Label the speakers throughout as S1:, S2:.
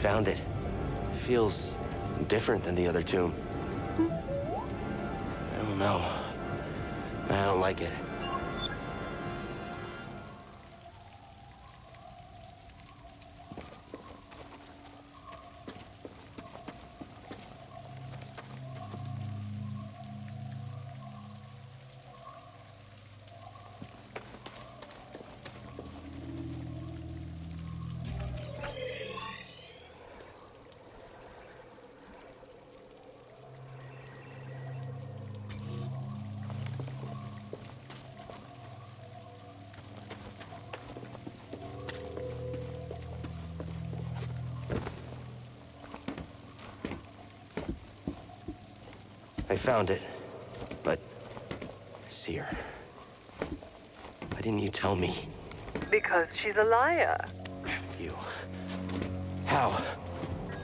S1: found it. Feels different than the other tomb. Hmm? I don't know. I don't like it. I found it, but Cere, why didn't you tell me?
S2: Because she's a liar.
S1: You. How?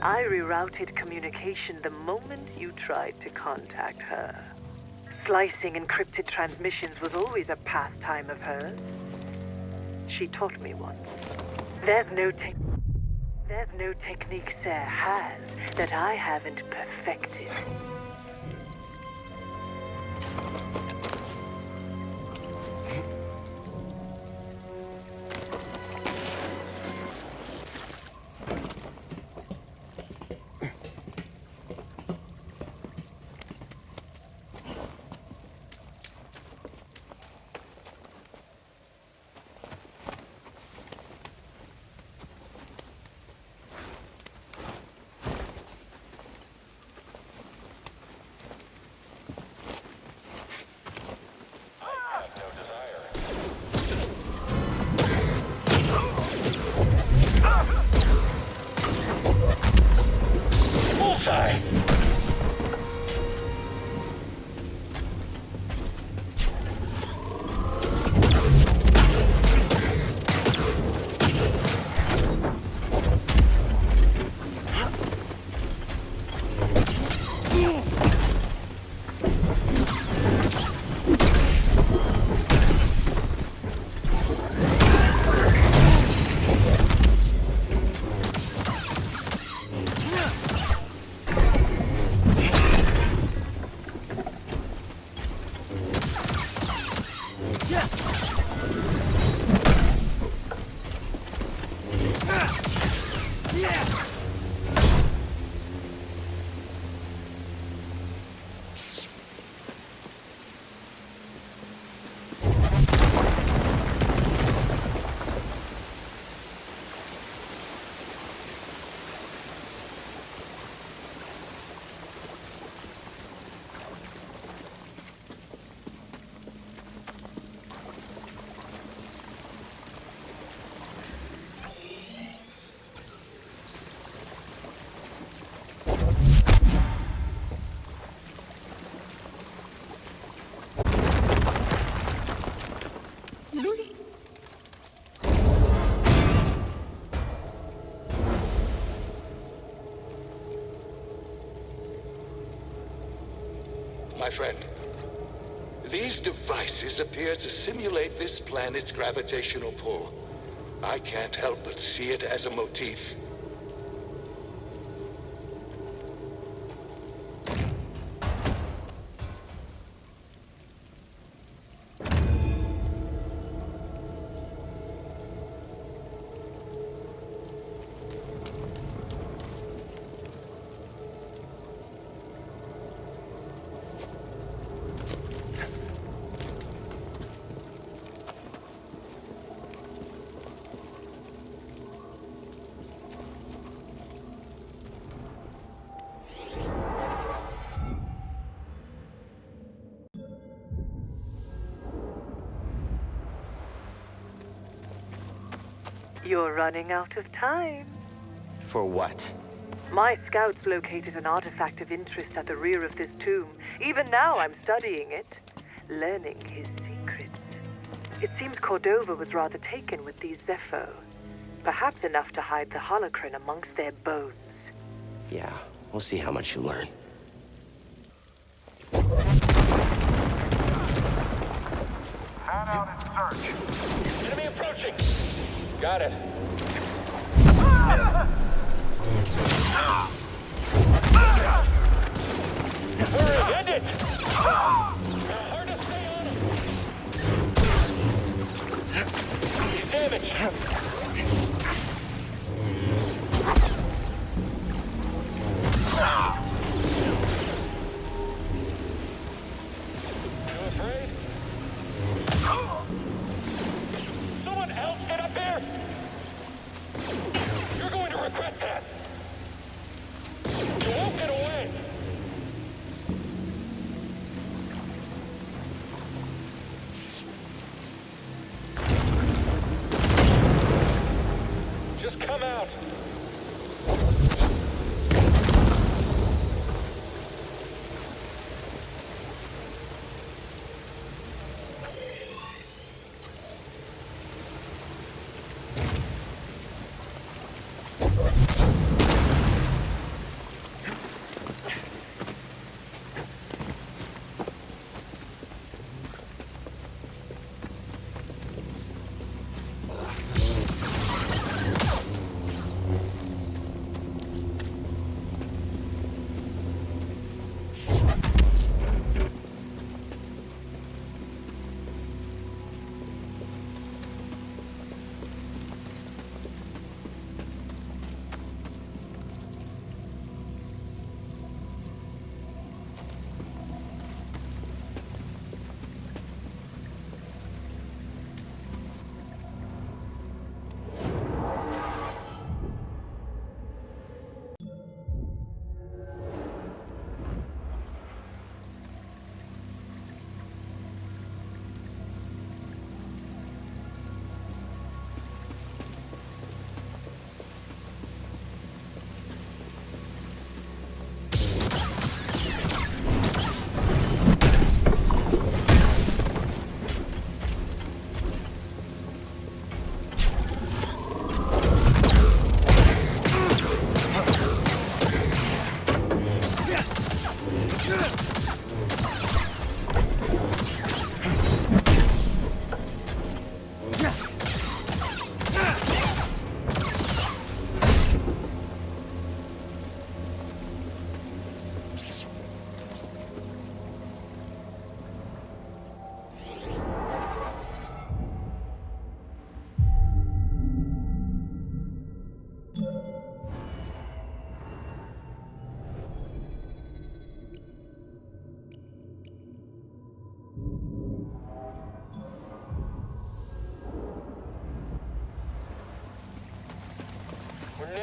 S2: I rerouted communication the moment you tried to contact her. Slicing encrypted transmissions was always a pastime of hers. She taught me once. There's no. There's no technique Cere has that I haven't perfected.
S3: My friend, these devices appear to simulate this planet's gravitational pull. I can't help but see it as a motif.
S2: You're running out of time.
S1: For what?
S2: My scouts located an artifact of interest at the rear of this tomb. Even now, I'm studying it, learning his secrets. It seems Cordova was rather taken with these Zeffo. Perhaps enough to hide the holocron amongst their bones.
S1: Yeah, we'll see how much you learn.
S4: Man out in search.
S5: Got it. We're headed! Hard to stay on him! He's damaged!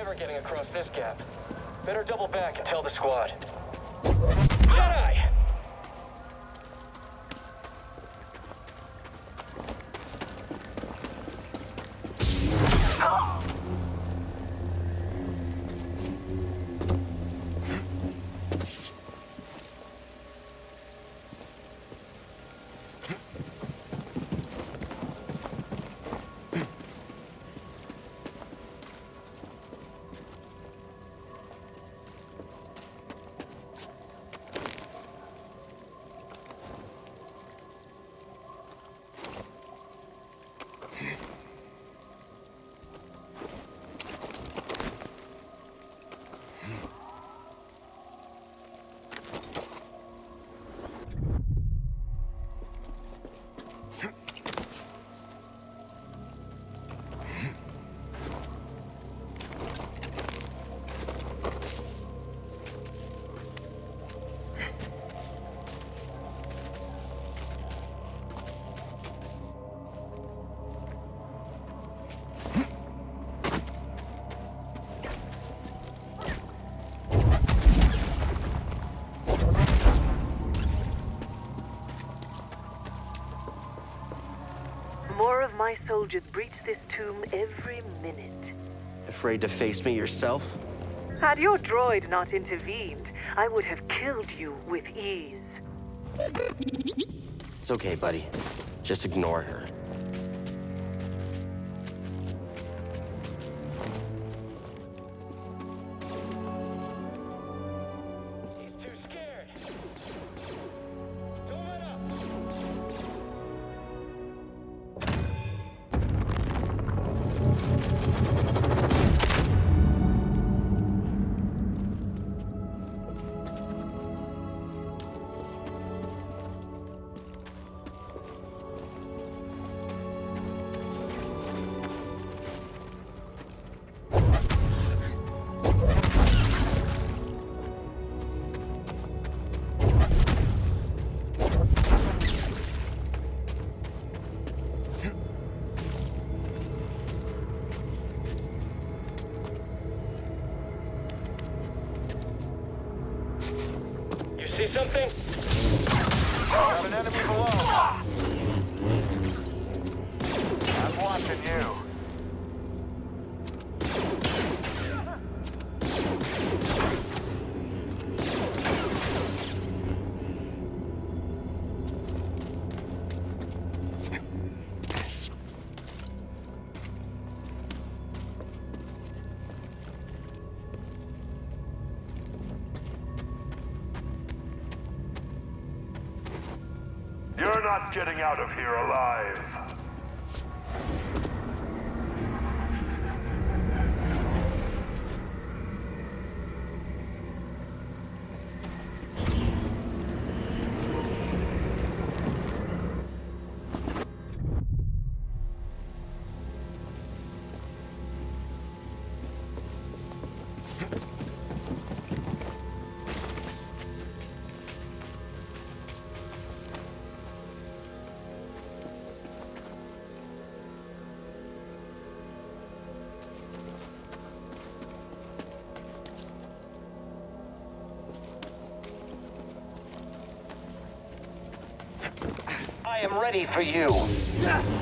S5: Never getting across this gap. Better double back and tell the squad. Jedi!
S2: More my soldiers breach this tomb every minute.
S1: Afraid to face me yourself?
S2: Had your droid not intervened, I would have killed you with ease.
S1: It's okay, buddy. Just ignore her.
S6: Not getting out of here alive.
S5: Ready for you.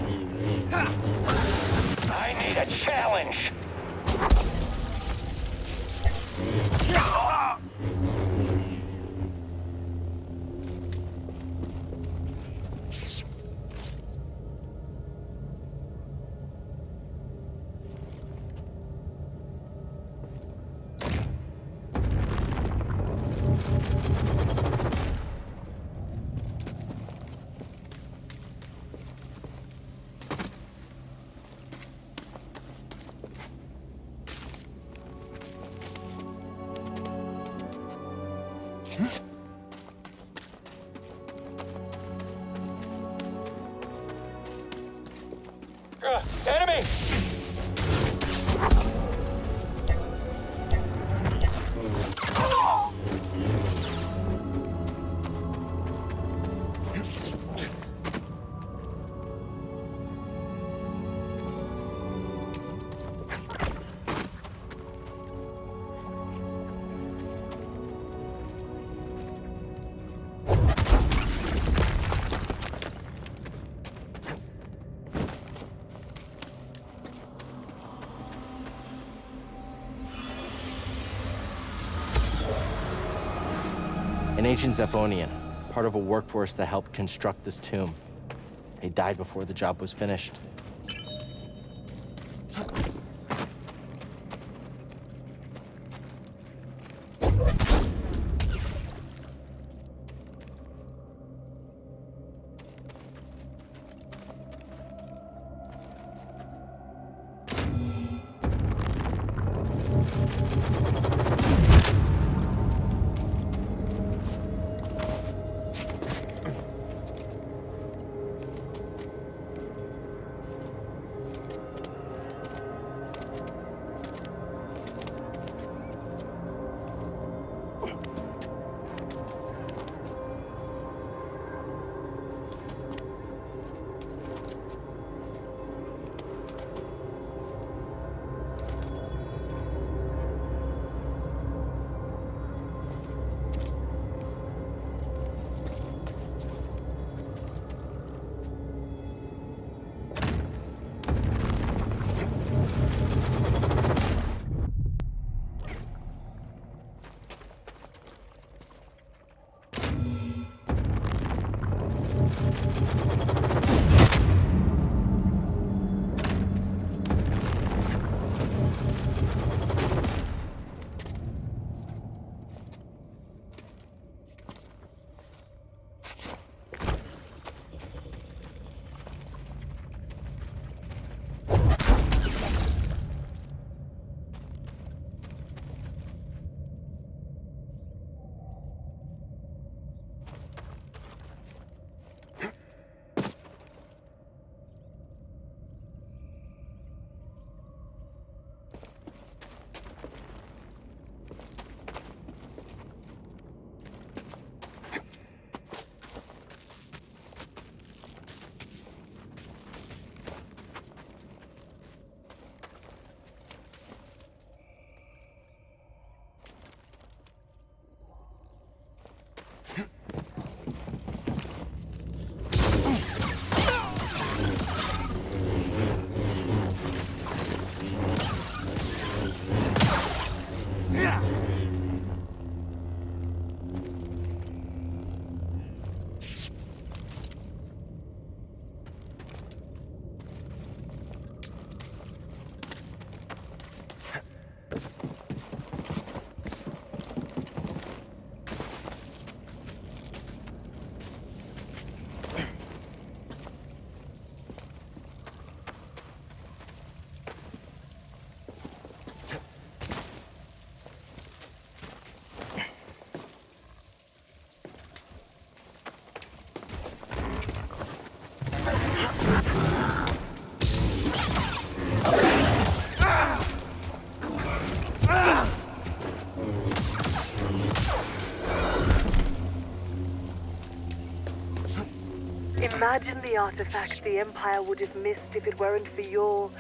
S1: Ancient Zephonian, part of a workforce that helped construct this tomb. He died before the job was finished.
S2: Imagine the artifact the Empire would have missed if it weren't for your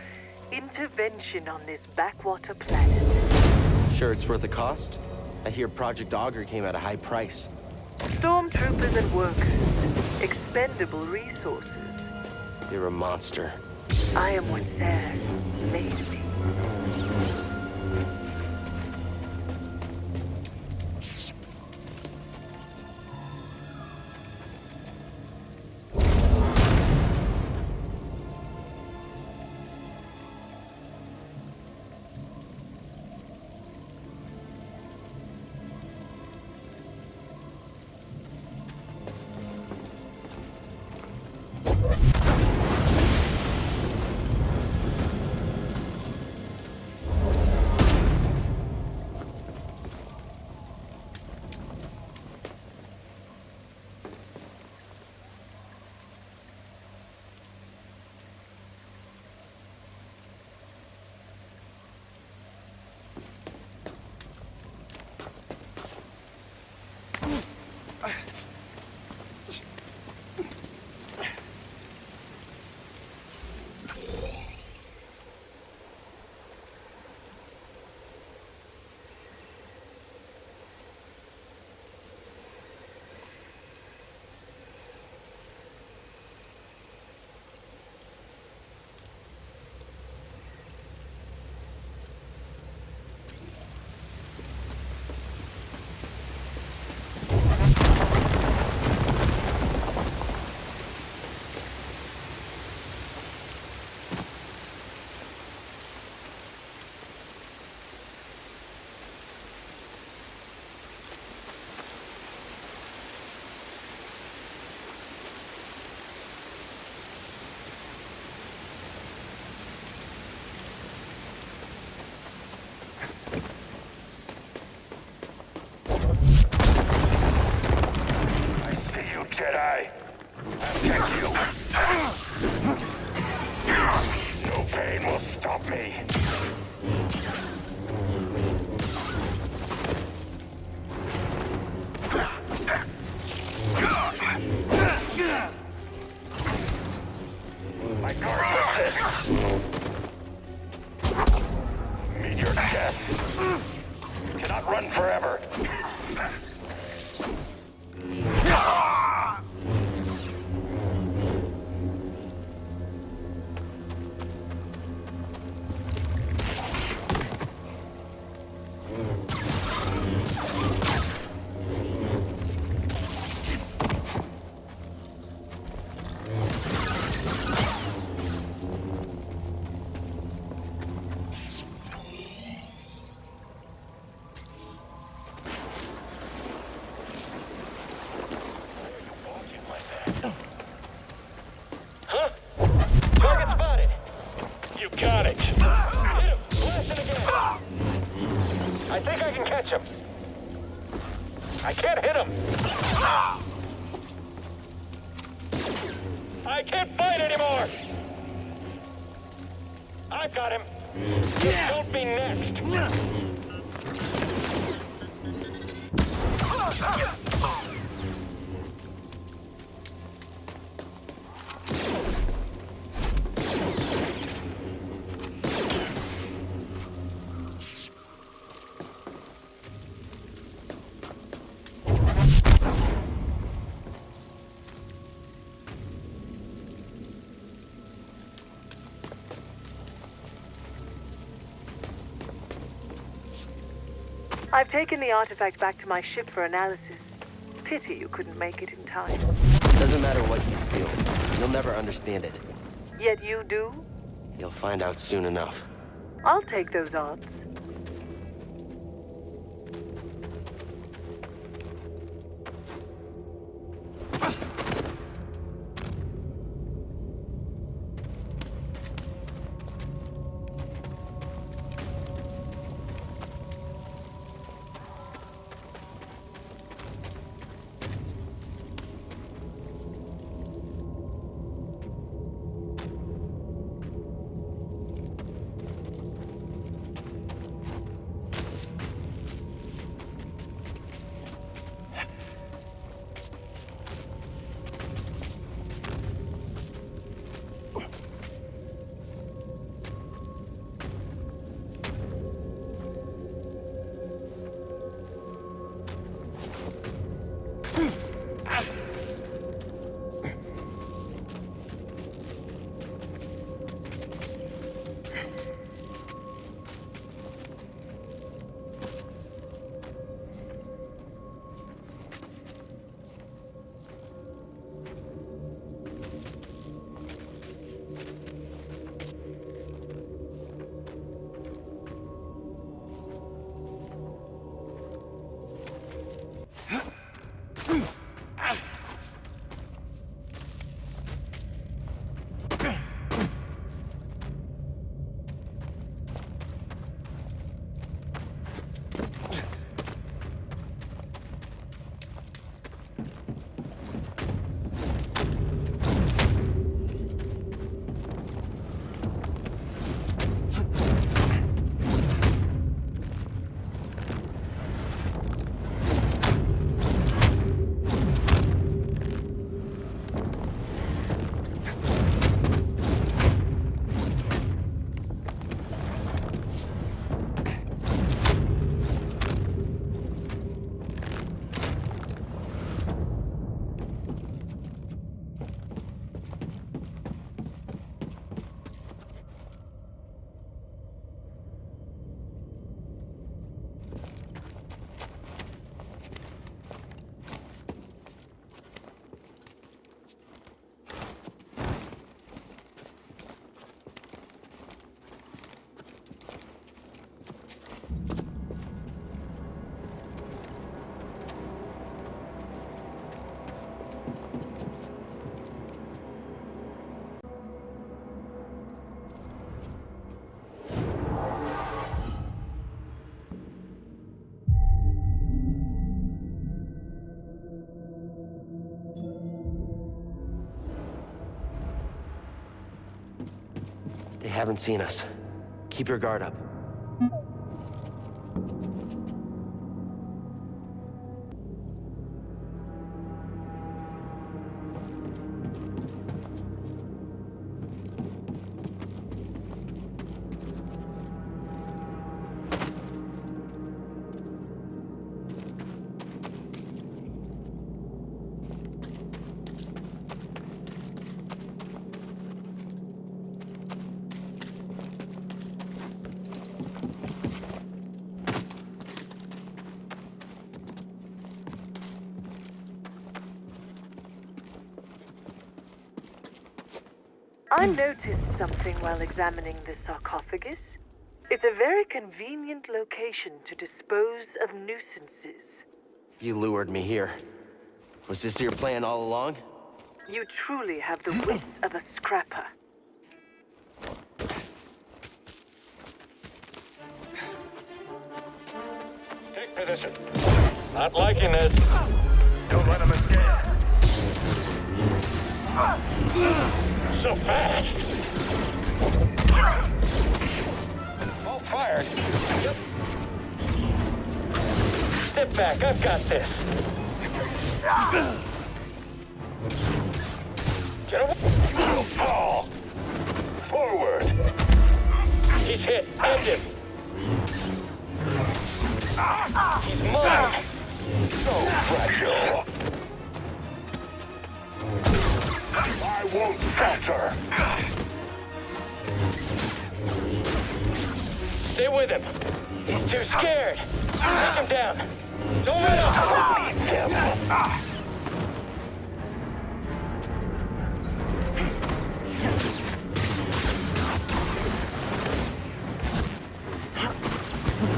S2: intervention on this backwater planet.
S1: Sure it's worth the cost? I hear Project Augur came at a high price.
S2: Stormtroopers and workers. Expendable resources.
S1: You're a monster.
S2: I am what Cere made me.
S5: I've
S2: taken the artifact back to my ship for analysis. Pity you couldn't make it in time.
S1: Doesn't matter what you steal. You'll never understand it.
S2: Yet you do?
S1: You'll find out soon enough.
S2: I'll take those odds.
S7: Haven't seen us. Keep your guard up.
S2: Noticed something while examining the sarcophagus. It's a very convenient location to dispose of nuisances.
S7: You lured me here. Was this your plan all along?
S2: You truly have the wits of a scrapper.
S4: Won't falter.
S5: Stay with him. He's too scared. Take him down. Don't let him. Leave him.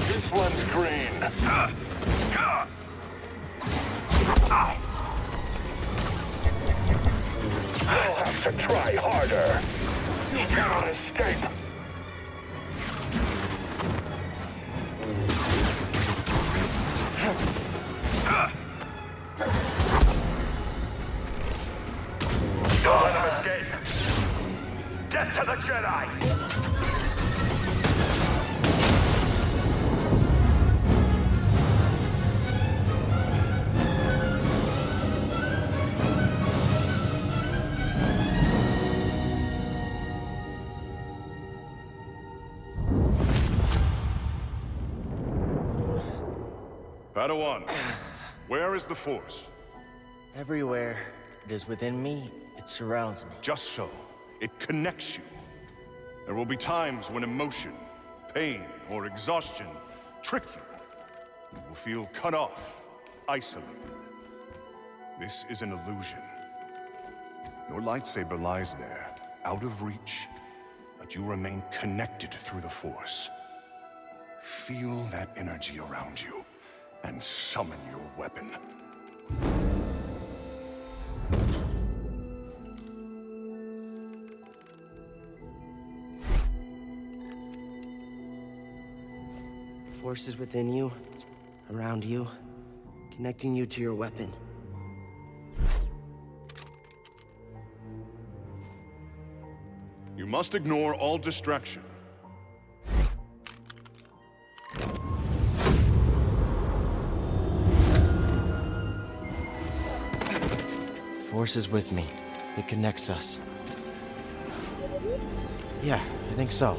S4: This one's green.
S5: To try harder.
S4: You cannot escape.
S8: Padawan, where is the Force?
S1: Everywhere it is within me, it surrounds me.
S8: Just so. It connects you. There will be times when emotion, pain, or exhaustion trick you. You will feel cut off, isolated. This is an illusion. Your lightsaber lies there, out of reach, but you remain connected through the Force. Feel that energy around you, and summon your weapon.
S7: Forces within you, around you, connecting you to your weapon.
S8: You must ignore all distraction.
S1: Force is with me. It connects us. Yeah, I think so.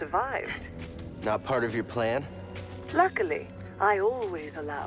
S5: survived.
S1: Not part of your plan?
S5: Luckily, I always allow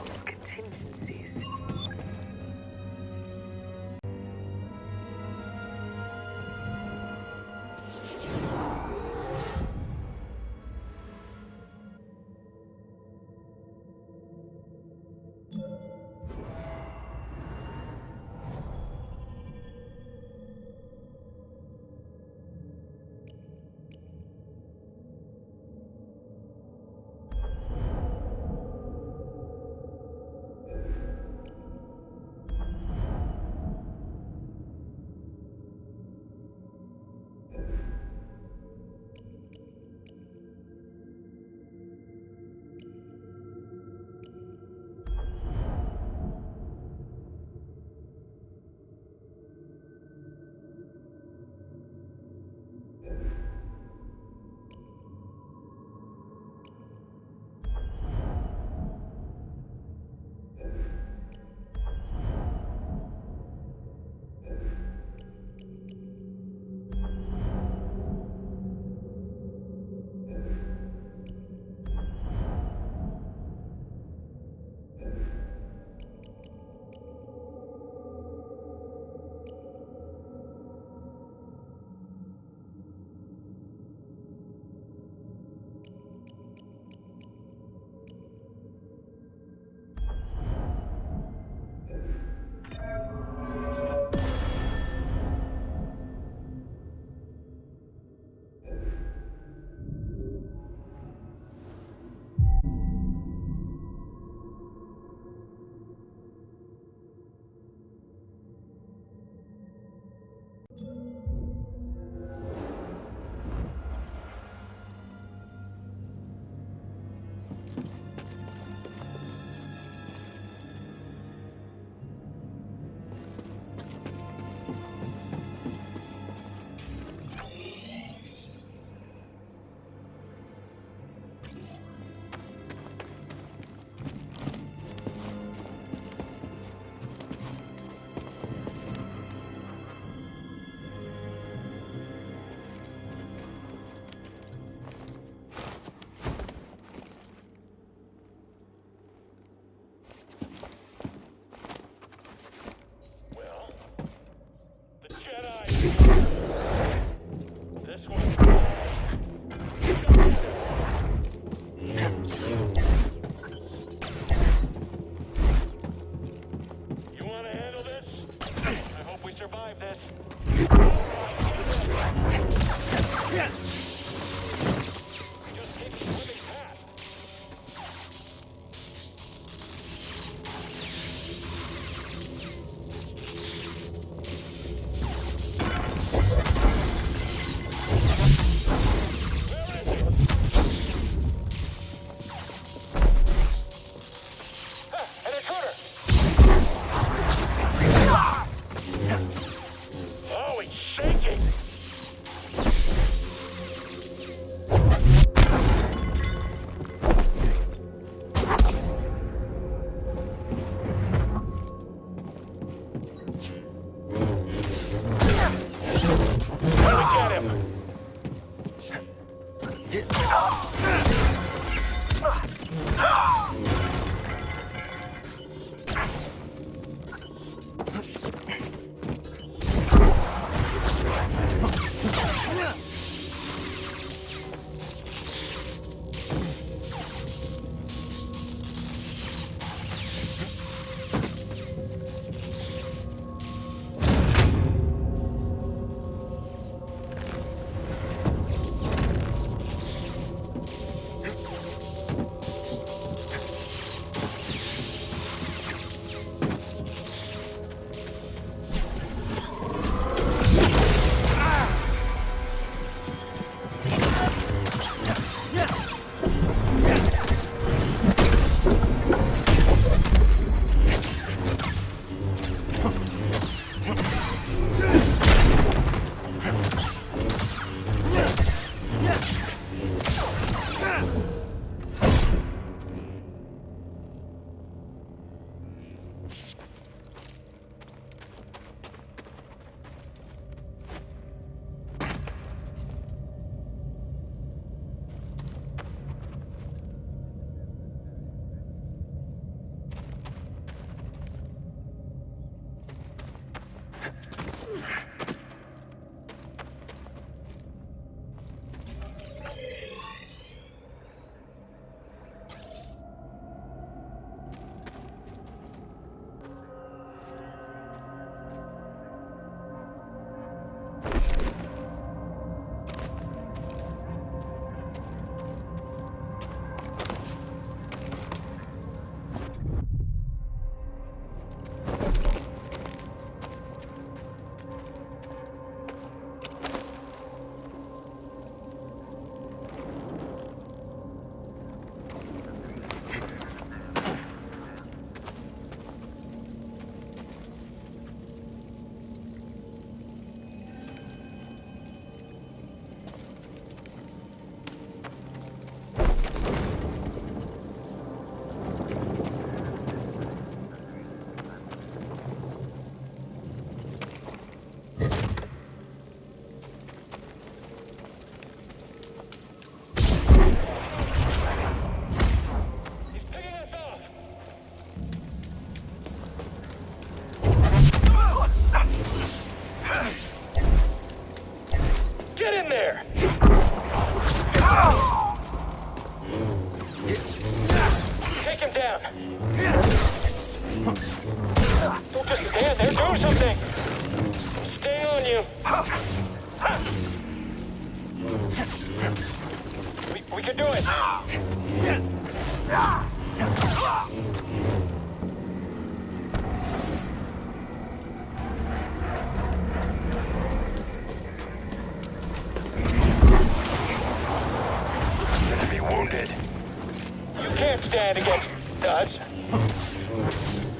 S5: stand against.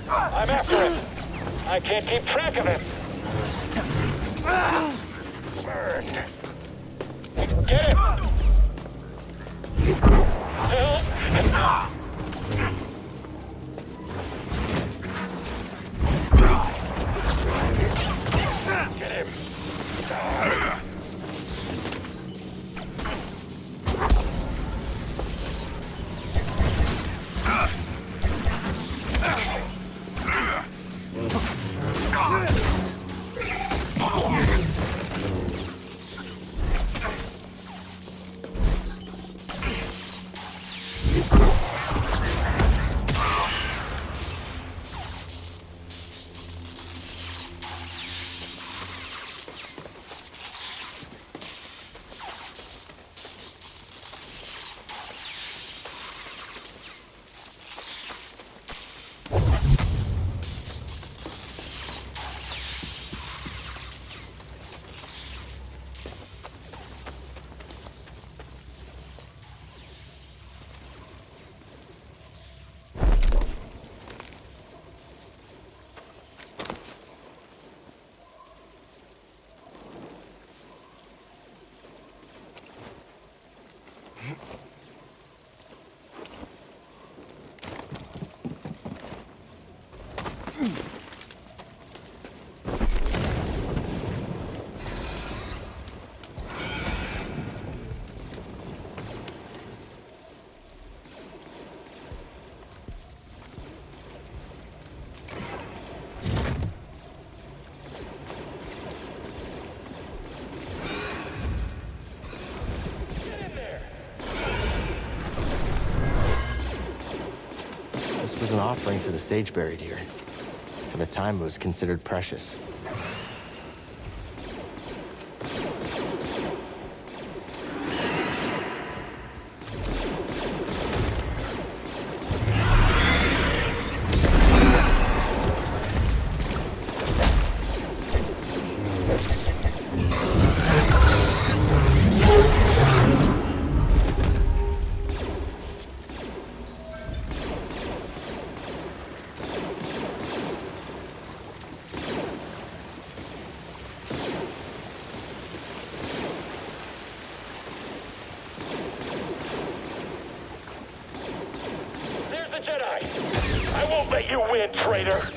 S5: I'm after him. I can't keep
S1: an offering to the sage buried here. At the time, it was considered precious.
S5: Win,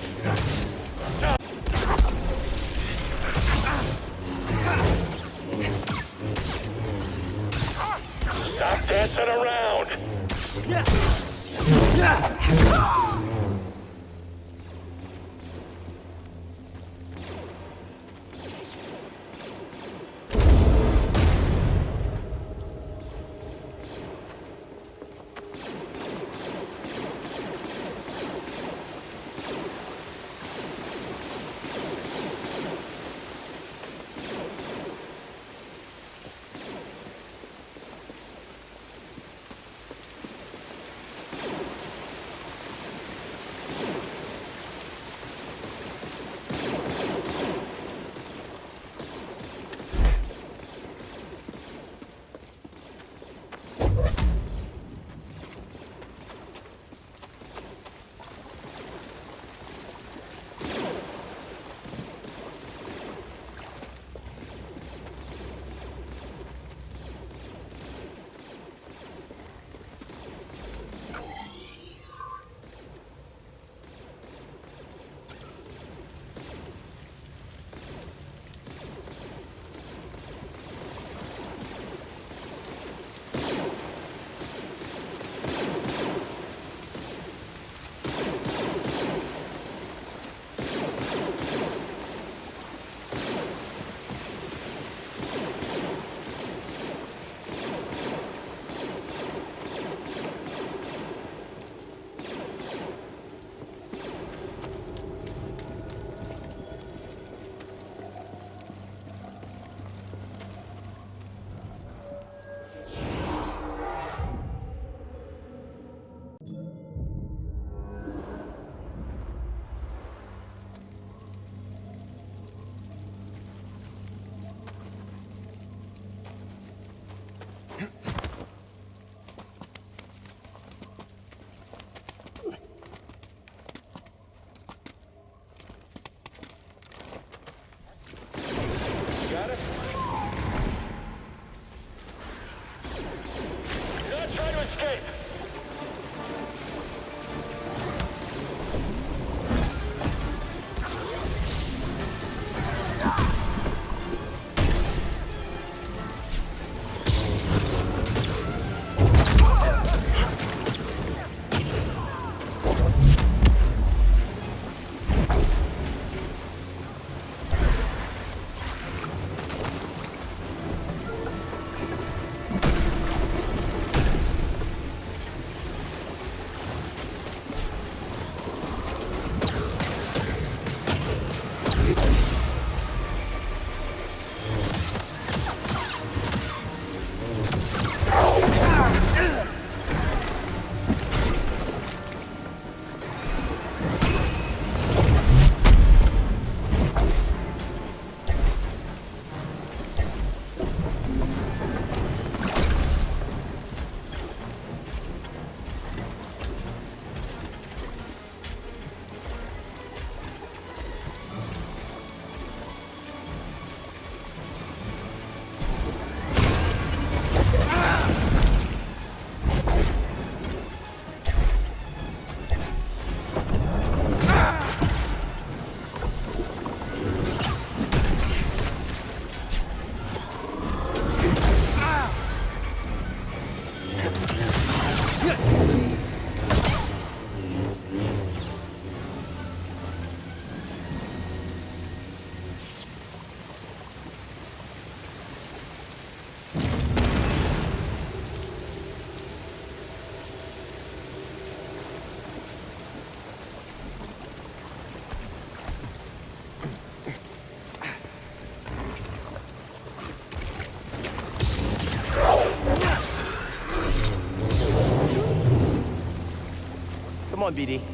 S1: on, BD.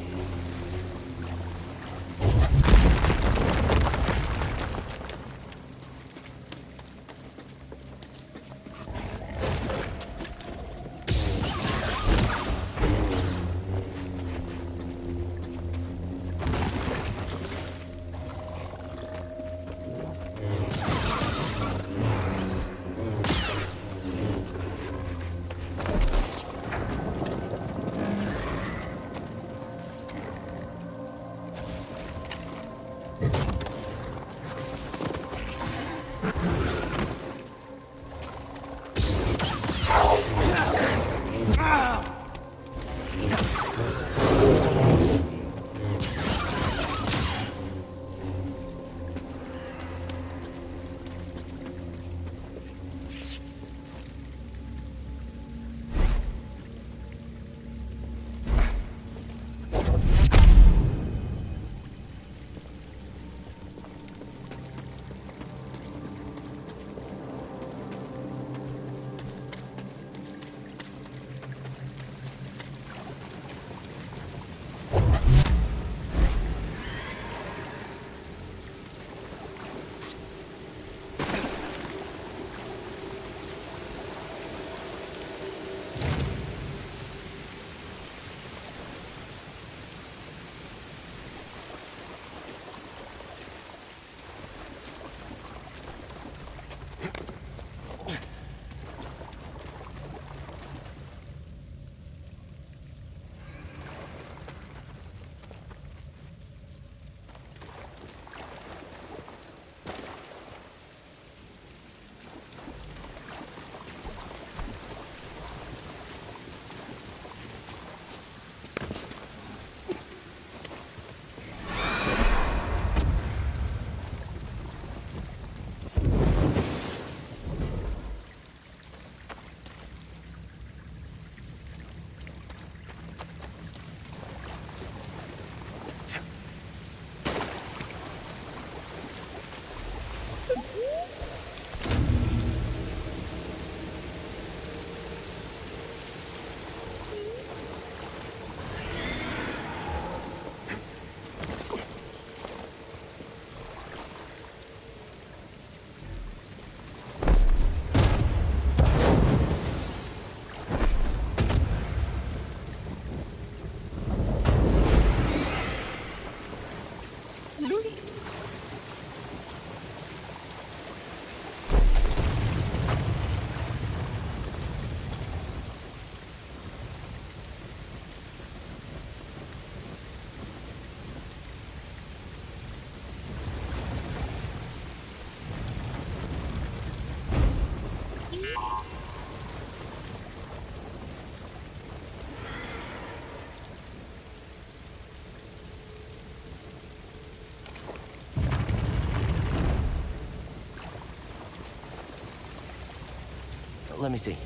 S1: Let me see.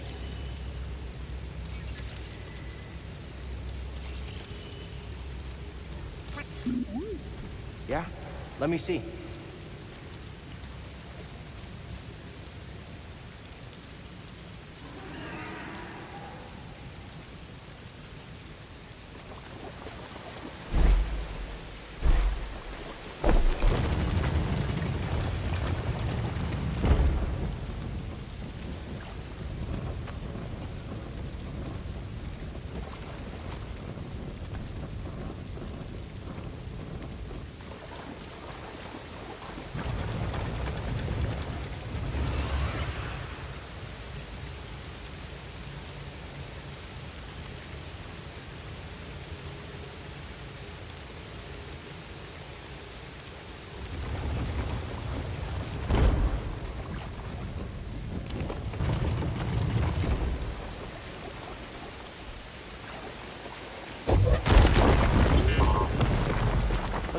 S1: Yeah? Let me see.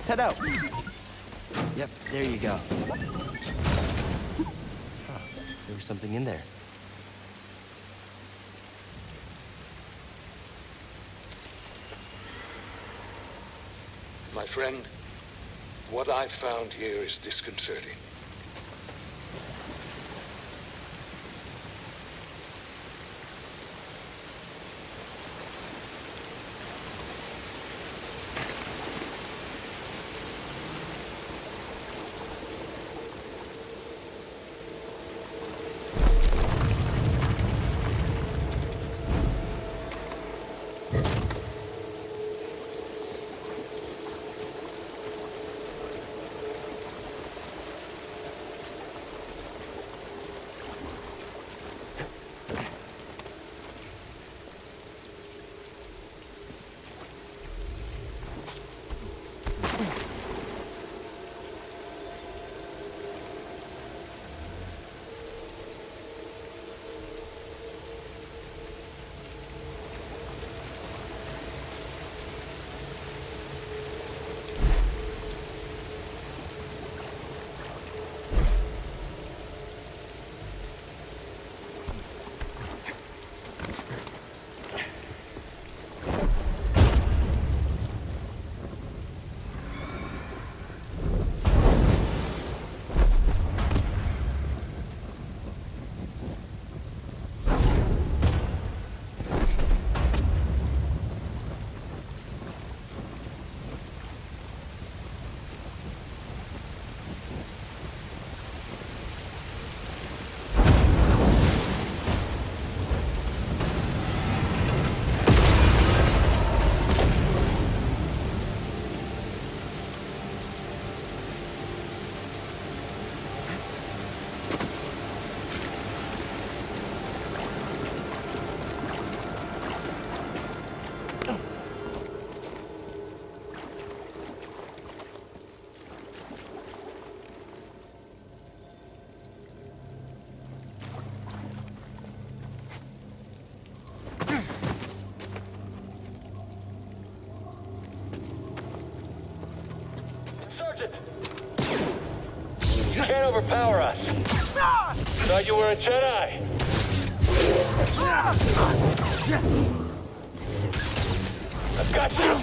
S1: Let's head out. Yep, there you go. Huh, there was something in there.
S4: My friend, what I've found here is disconcerting.
S5: Overpower us. Thought you were a Jedi. I've got you.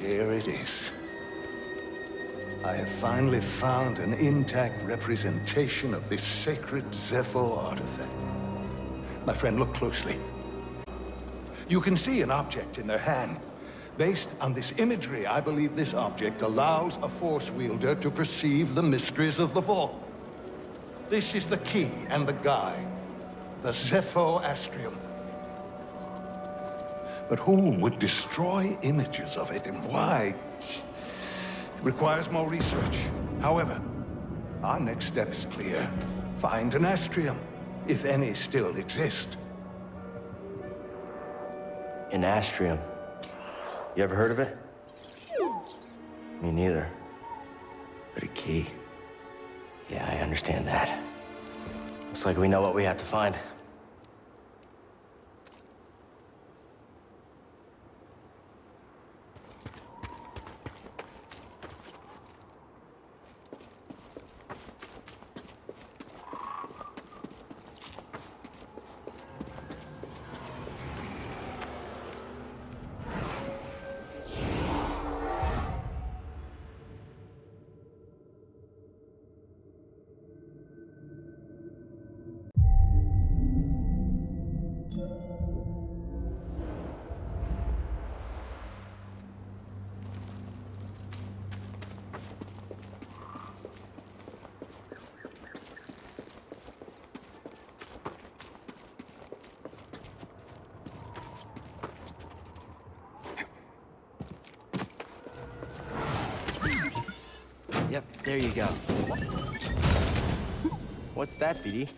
S4: Here I have finally found an intact representation of this sacred Zeffo artifact. My friend, look closely. You can see an object in their hand. Based on this imagery, I believe this object allows a Force wielder to perceive the mysteries of the Vault. This is the key and the guide, the Zeffo Astrium. But who would destroy images of it and why? It requires more research. However, our next step is clear. Find an Astrium, if any still exist.
S1: An Astrium. You ever heard of it? Me neither. But a key. Yeah, I understand that. Looks like we know what we have to find. Yep, there you go. What's that, BD?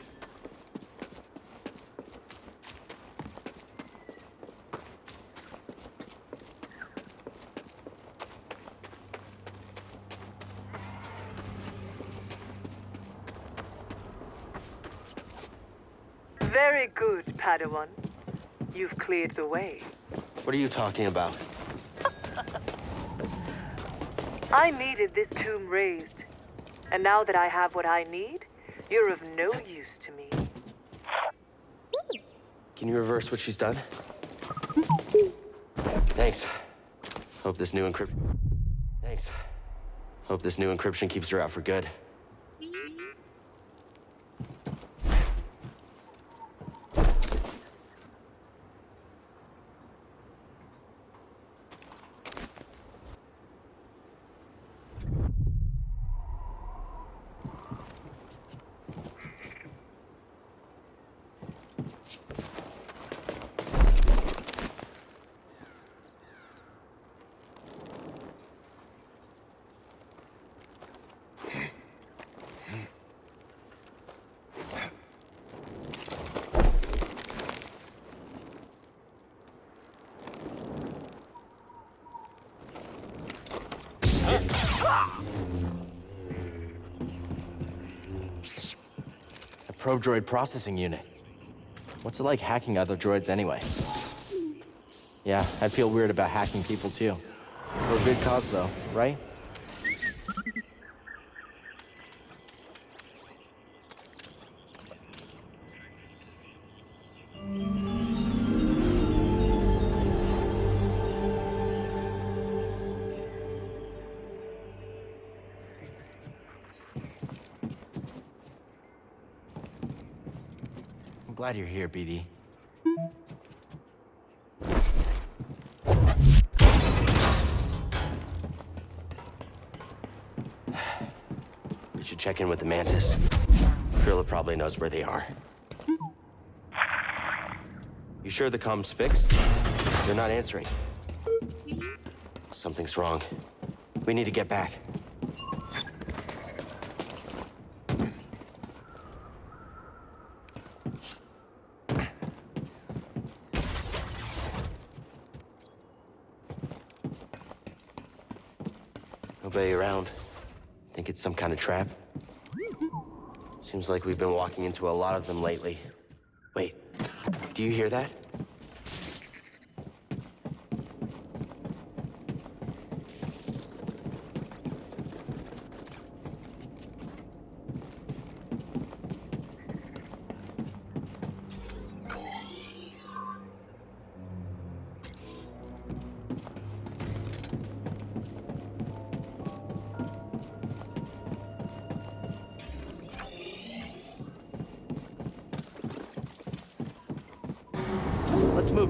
S2: Very good, Padawan. You've cleared the way.
S1: What are you talking about?
S2: I needed this tomb raised. And now that I have what I need, you're of no use to me.
S1: Can you reverse what she's done? Thanks. Hope this new encryption. Thanks. Hope this new encryption keeps her out for good. Droid processing unit. What's it like hacking other droids anyway? Yeah, I feel weird about hacking people too. For a good cause though, right? Glad you're here, BD. We should check in with the Mantis. Krilla probably knows where they are. You sure the comms fixed? They're not answering. Something's wrong. We need to get back. Nobody around. Think it's some kind of trap? Seems like we've been walking into a lot of them lately. Wait, do you hear that?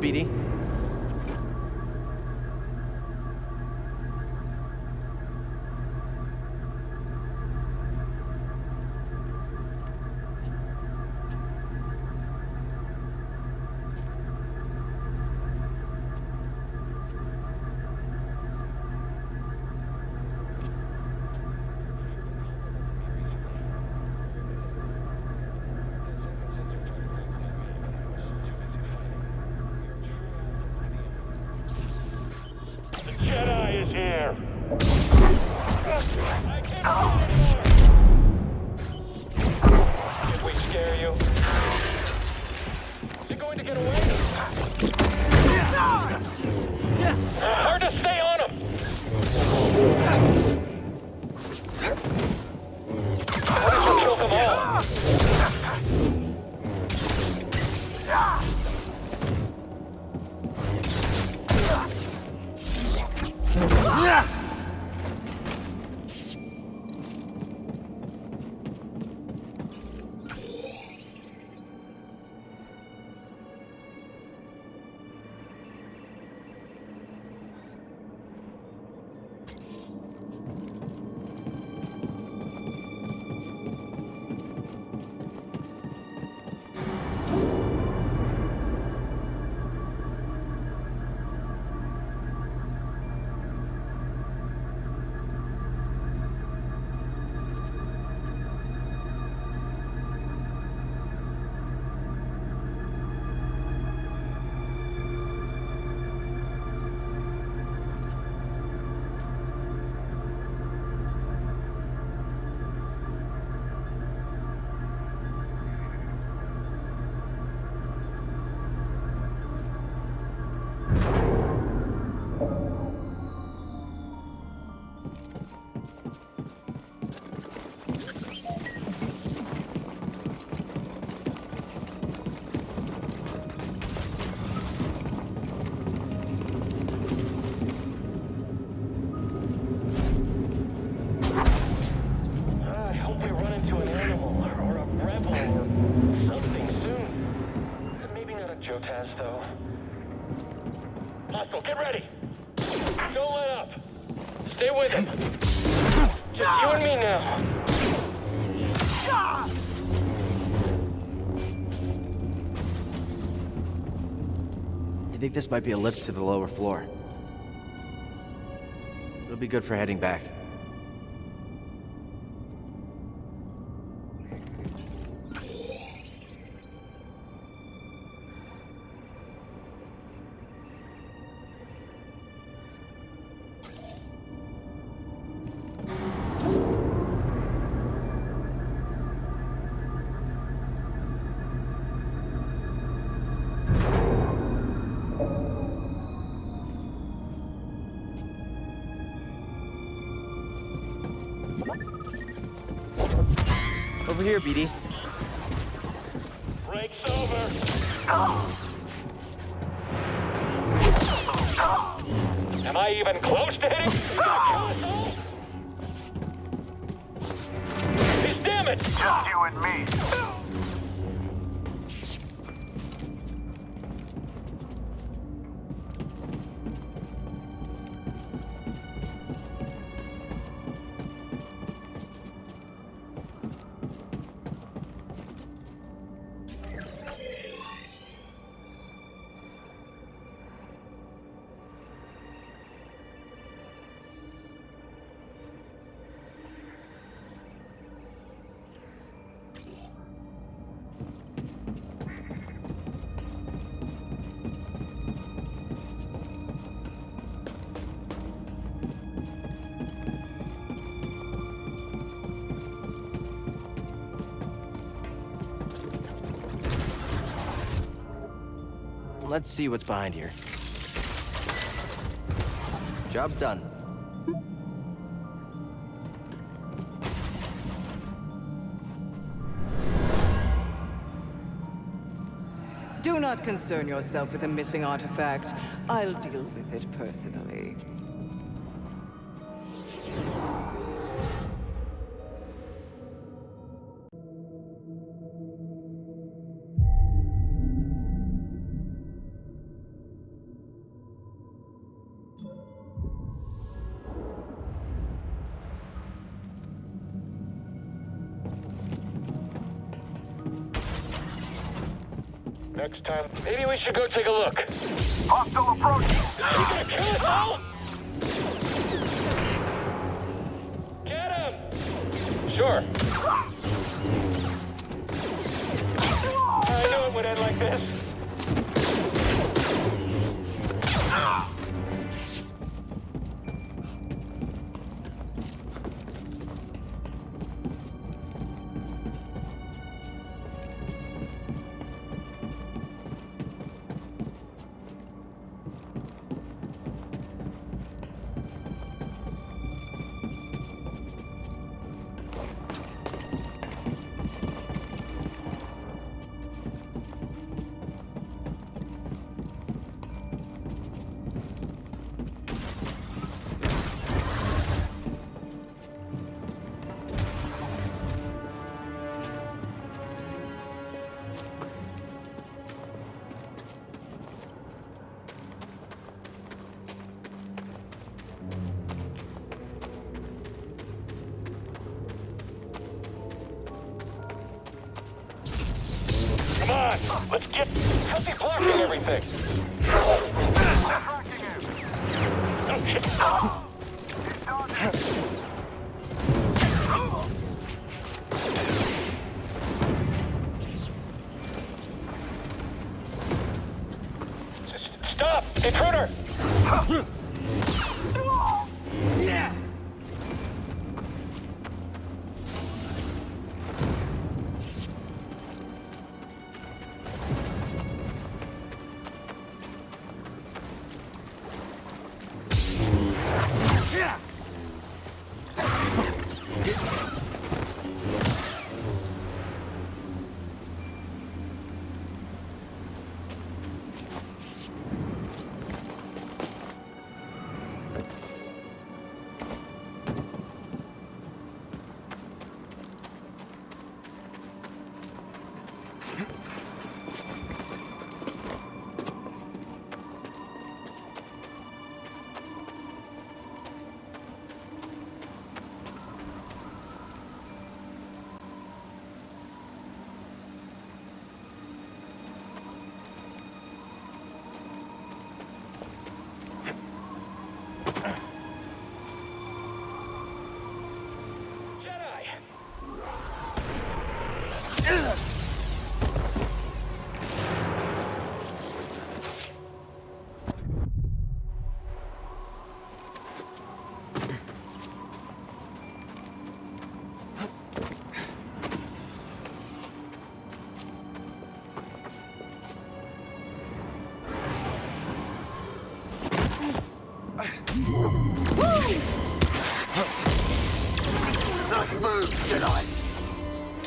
S1: BD.
S5: Something soon. Maybe not a Jotaz, though. Hostile, get ready! Don't let up! Stay with him! Just you and me now.
S1: I think this might be a lift to the lower floor. It'll be good for heading back. Let's see what's behind here. Job done.
S9: Do not concern yourself with a missing artifact. I'll deal with it personally.
S5: Time, maybe we should go take a look.
S6: Hostile approaching.
S5: You gonna kill us all? Get him! Sure. I knew it would end like this.
S6: Nice move, Jedi.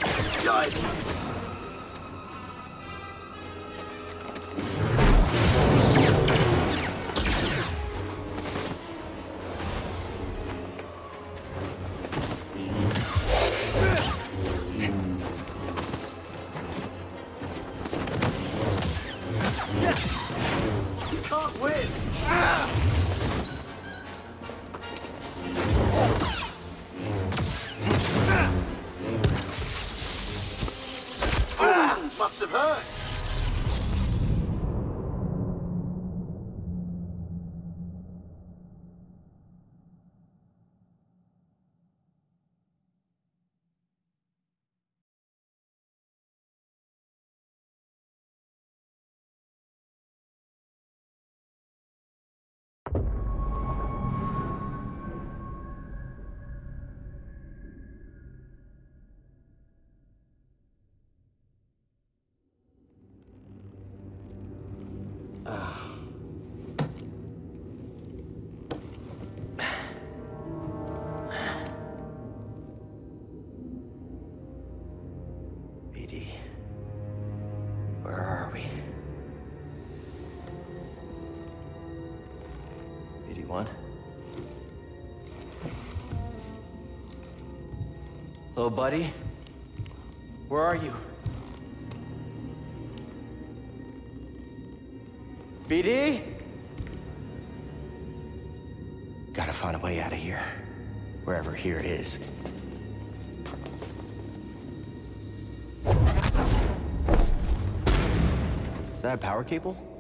S10: Must
S1: Hello, buddy? Where are you? BD? Gotta find a way out of here. Wherever here is. Is that a power cable?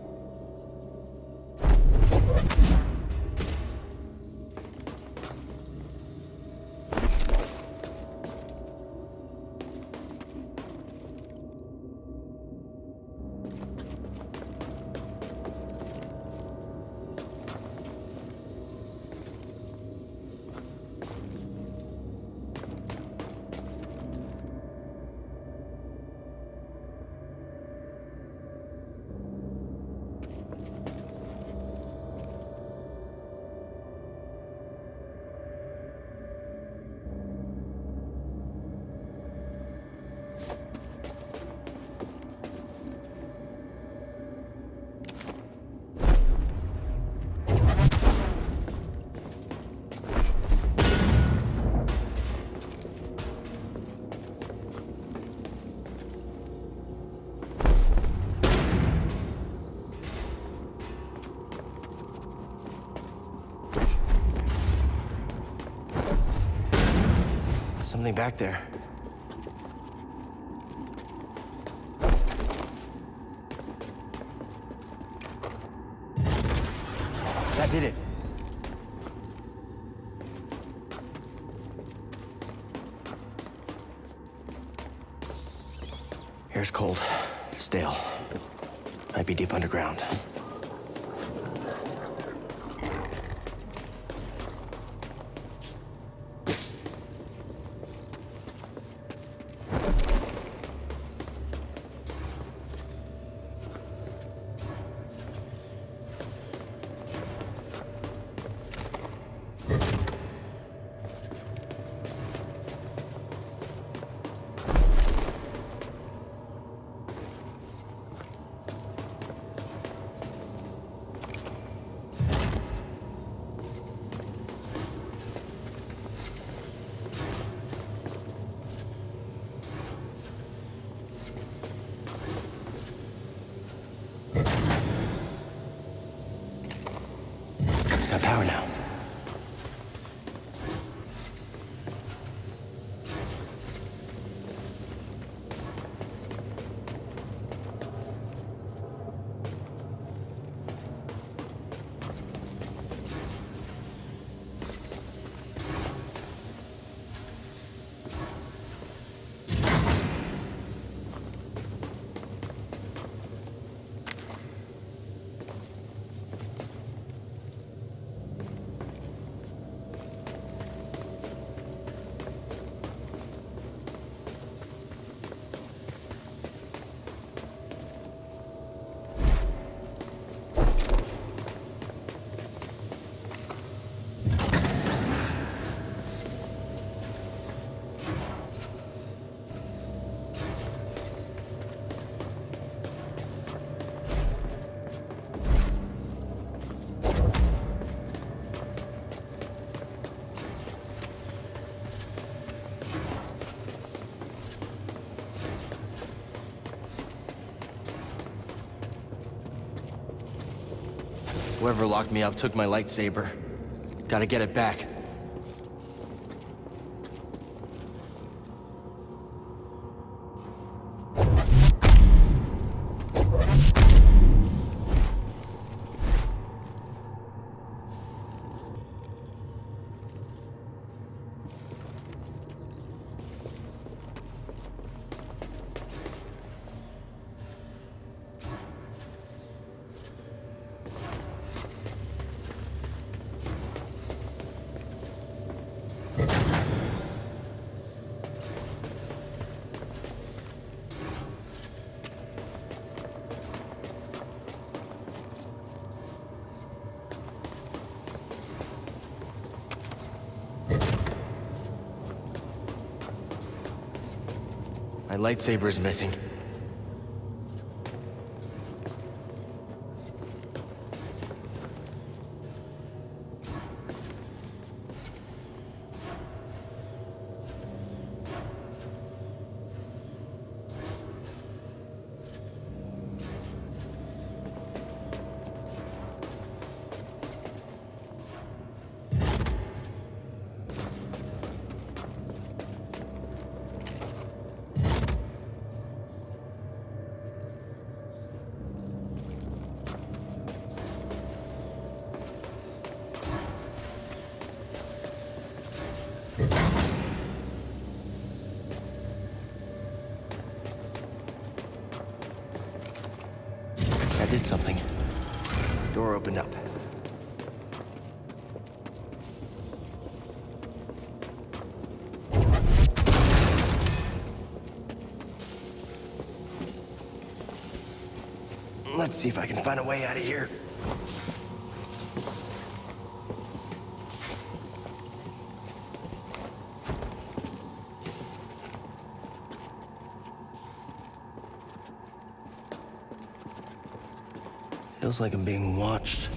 S1: Something back there. Whoever locked me up took my lightsaber. Gotta get it back. My lightsaber is missing. See if I can find a way out of here. Feels like I'm being watched.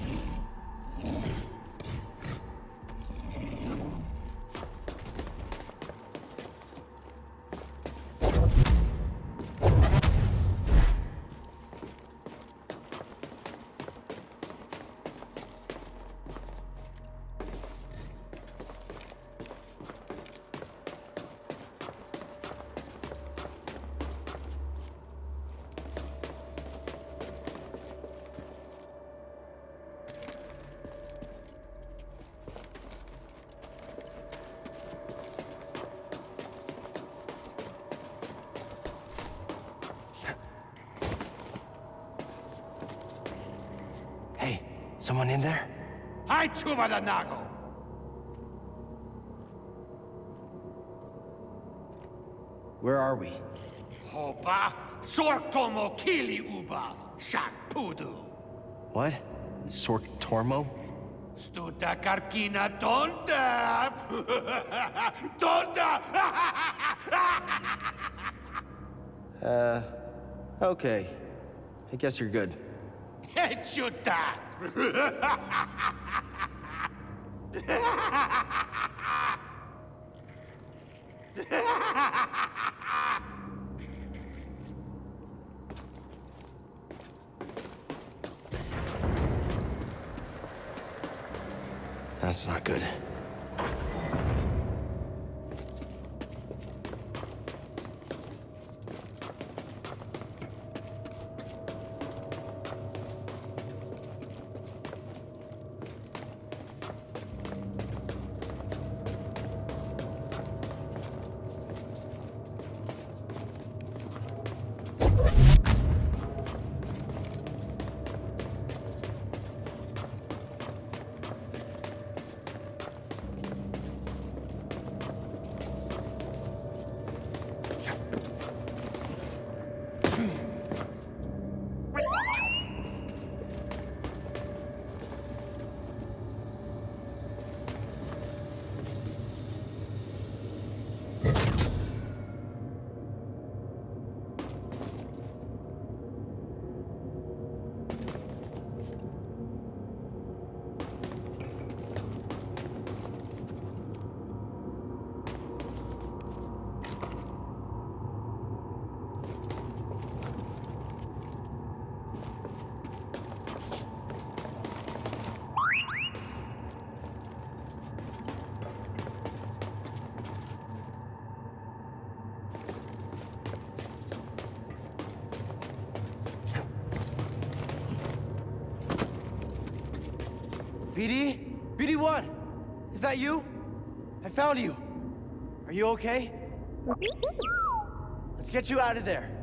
S1: Hey, someone in there?
S10: Chuva da nago.
S1: Where are we?
S10: Hopa, sortomo kili uba, shak pudu.
S1: What? Sorc Tormo?
S10: Stuta karkina tonta. tonta.
S1: Uh, okay. I guess you're good.
S10: Hechuta.
S1: That's not good. That you? I found you. Are you okay? Let's get you out of there.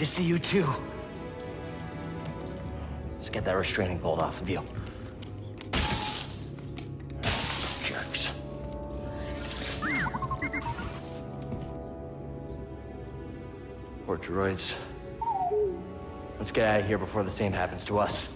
S1: To see you too. Let's get that restraining bolt off of you. Jerks. Poor droids. Let's get out of here before the same happens to us.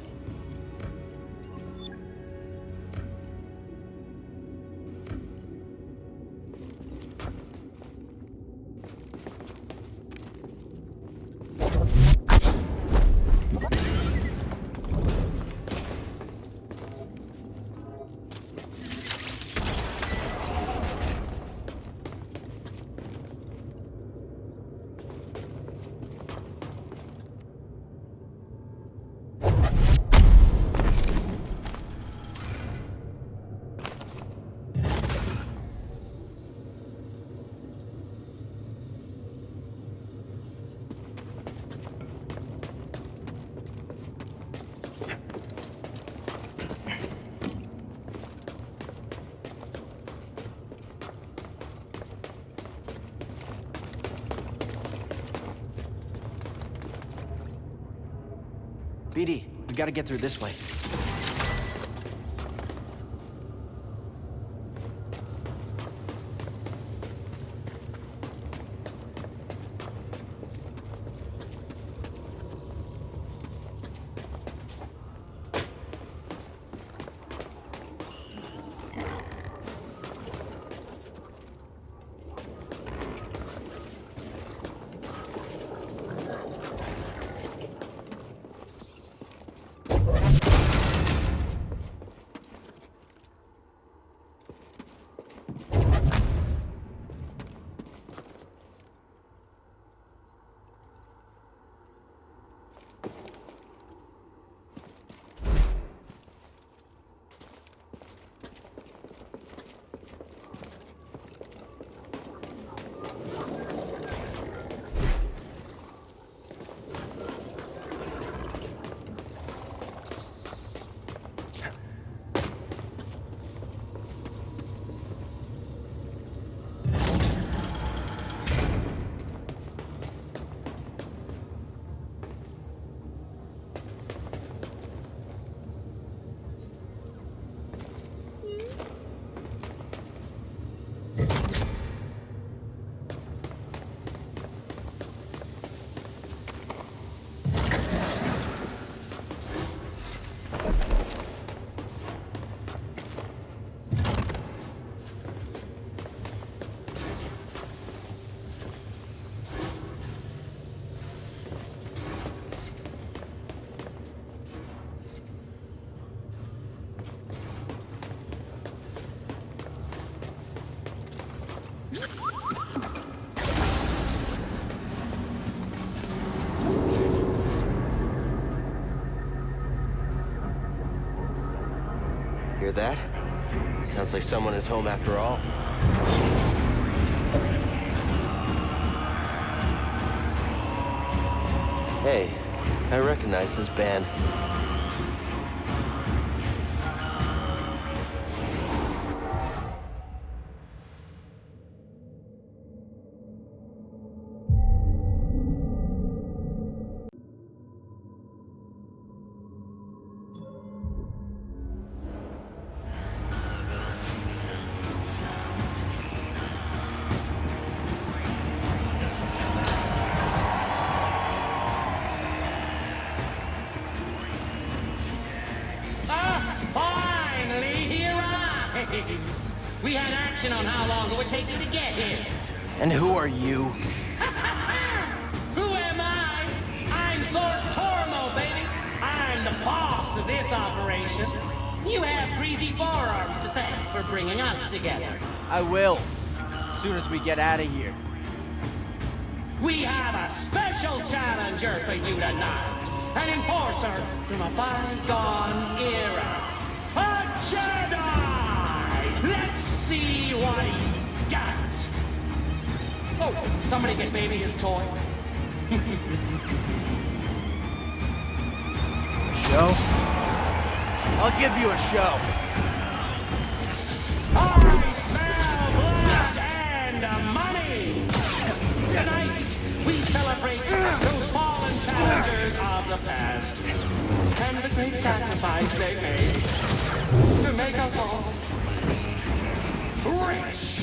S1: We gotta get through this way.
S7: Like someone is home after all. Hey, I recognize this band.
S11: We had action on how long it would take you to get here.
S7: And who are you?
S11: Who am I? I'm Sorc Tormo, baby. I'm the boss of this operation. You have greasy forearms to thank for bringing us together.
S7: I will. As soon as we get out of here.
S11: We have a special challenger for you tonight. An enforcer from a bygone era. A Jedi! Somebody get baby his toy.
S7: Show? I'll give you a show.
S11: I smell blood and uh, money! Tonight, we celebrate those fallen challengers of the past and the great sacrifice they made to make us all rich.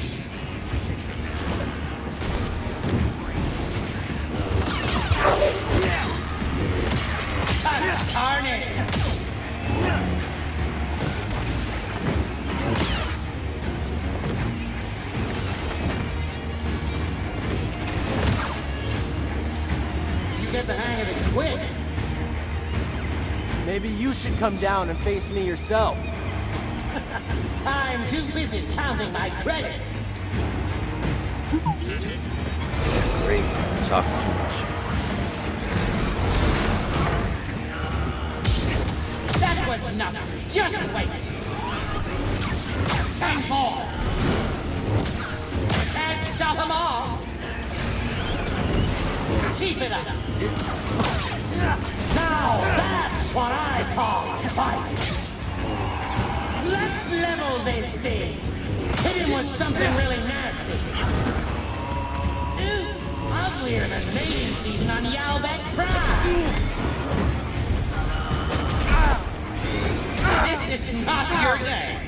S7: Maybe you should come down and face me yourself.
S11: I'm too busy counting my credits.
S7: Great. Talk too much.
S11: That was nothing. Just wait. And more. Can't stop them all. Keep it up. Now that's what I call a fight. Let's level this thing. Hit him with something really nasty. Ooh, uglier than mating season on Yalbeck Prime. This is not your day.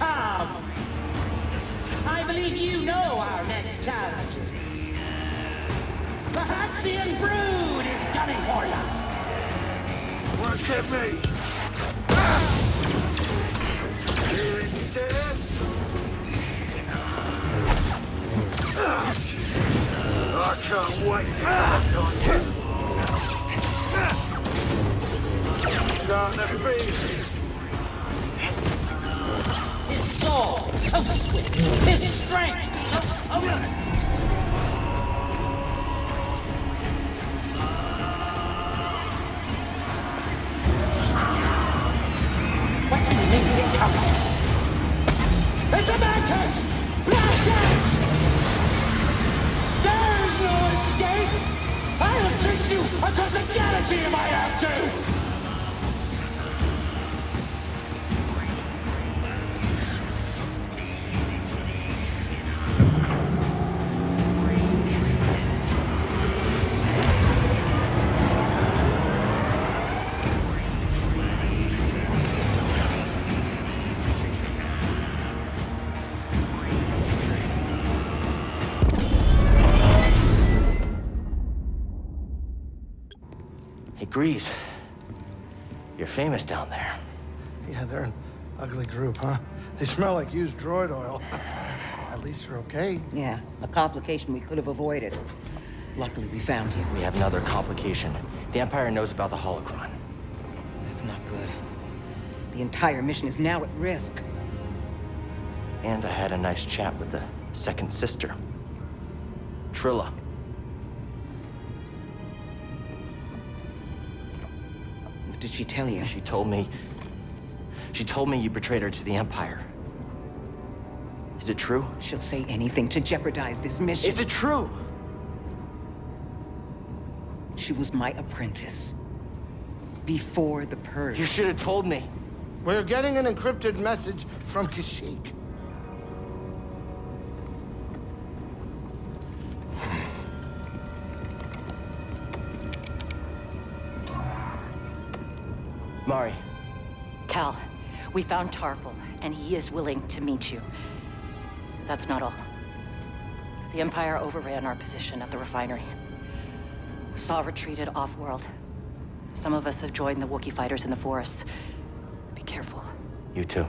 S11: Come. I believe you know our next challengers. The Haxian Brood is coming for you.
S10: Look at me! You dead? I can't wait to act on you! Starting to feel
S11: Sword, so swift. His strength, so. What do you mean you're coming? It's a mantis! Blast! There's no escape! I'll chase you across the galaxy if I have to!
S1: Hey, Greez. You're famous down there.
S12: Yeah, they're an ugly group, huh? They smell like used droid oil. At least they're okay.
S13: Yeah, a complication we could have avoided. Luckily, we found you.
S1: We have another complication. The Empire knows about the holocron.
S13: That's not good. The entire mission is now at risk.
S1: And I had a nice chat with the second sister, Trilla.
S13: Did she tell you?
S1: She told me. She told me you betrayed her to the Empire. Is it true?
S13: She'll say anything to jeopardize this mission.
S1: Is it true?
S13: She was my apprentice. Before the Purge.
S1: You should have told me.
S12: We're getting an encrypted message from Kashyyyk.
S1: Mari.
S14: Cal, we found Tarfful, and he is willing to meet you. But That's not all. The Empire overran our position at the refinery. Saw retreated off-world. Some of us have joined the Wookiee fighters in the forests. Be careful.
S1: You too.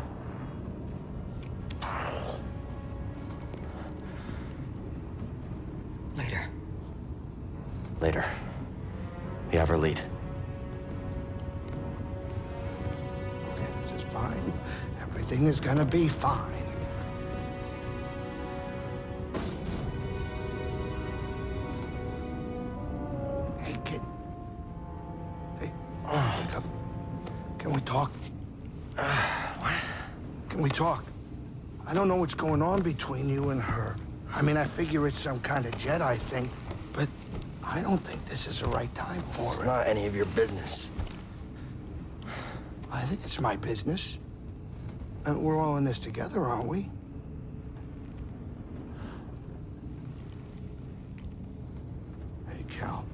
S13: Later.
S1: Later. We have our lead.
S12: This is fine. Everything is gonna be fine. Hey, kid. Hey, wake up. Can we talk? Uh, what? Can we talk? I don't know what's going on between you and her. I mean, I figure it's some kind of Jedi thing, but I don't think this is the right time for
S1: It's
S12: it.
S1: It's not any of your business.
S12: It's my business. And we're all in this together, aren't we? Hey, Cal.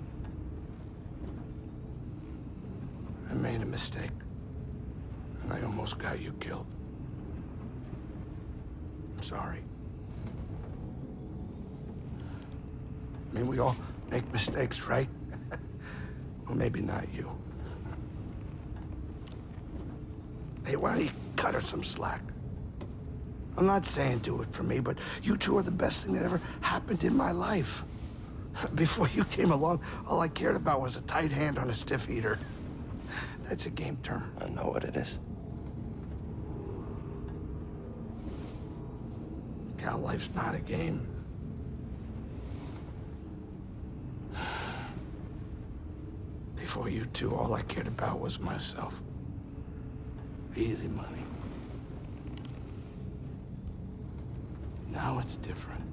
S12: I made a mistake. And I almost got you killed. I'm sorry. I mean, we all make mistakes, right? well, maybe not you. Hey, why don't you cut her some slack? I'm not saying do it for me, but you two are the best thing that ever happened in my life. Before you came along, all I cared about was a tight hand on a stiff heater. That's a game term.
S1: I know what it is.
S12: Cal, life's not a game. Before you two, all I cared about was myself. Easy money. Now it's different.